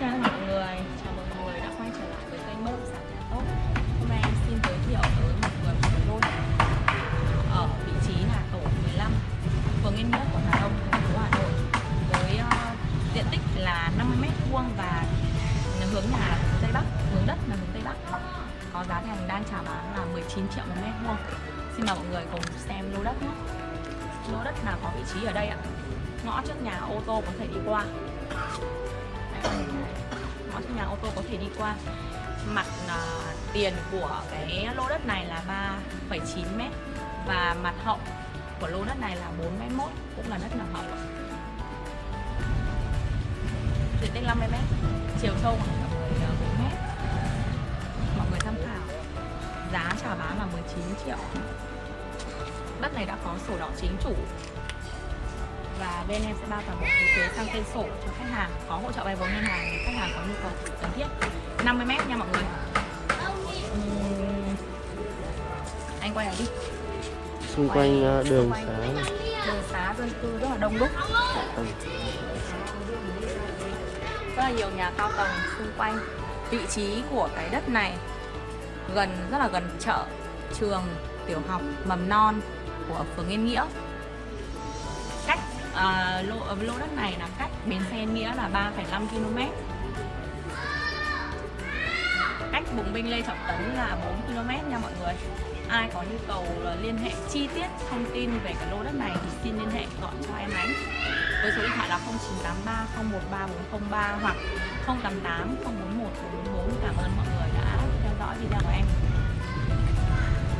chào mọi người. Chào mừng mọi người đã quay trở lại với kênh bất động sản nhà tốt. Hôm nay xin giới thiệu tới mọi người một cái lô ở vị trí là tổ 15 phường yên nghĩa quận hà đông thành phố hà nội với uh, diện tích là 50 mét vuông và hướng nhà là hướng tây bắc hướng đất là hướng tây bắc. Có giá thành đang chào bán là 19 triệu một mét vuông. Xin mời mọi người cùng xem lô đất nhé. Lô đất là có vị trí ở đây ạ? Ngõ trước nhà ô tô có thể đi qua mọi Ngõ nhà ô tô có thể đi qua. Mặt uh, tiền của cái lô đất này là 3,9 mét Và mặt hậu của lô đất này là 4 mét mốt Cũng là đất nằm hậu. Diện tích 50 mét Chiều sâu khoảng tầm 14 à, mét. Mọi người tham khảo. Giá chào bán là 19 triệu. Đất này đã có sổ đỏ chính chủ. Và bên em sẽ bao toàn bộ phí thuế sang tên sổ cho khách hàng Có hỗ trợ vay vốn ngân hàng nếu khách hàng có nhu cầu cần thiết. 50 mét nha mọi người. Ừm, Anh quay lại đi. Xung quanh ờ, đường xá. Đường xá dân cư rất là đông đúc. Ừ. rất là nhiều nhà cao tầng xung quanh. Vị trí của cái đất này gần rất là gần chợ trường tiểu học mầm non của phường Yên Nghĩa à, lô, ờ, lô đất này là cách bến xe Nghĩa là 3,5 km cách bùng binh Lê Trọng Tấn là 4 km nha mọi người. Ai có nhu cầu là liên hệ chi tiết thông tin về cái lô đất này thì xin liên hệ gọi cho em ánh với số điện thoại là 0983 013403 hoặc 088 041 444 cảm ơn.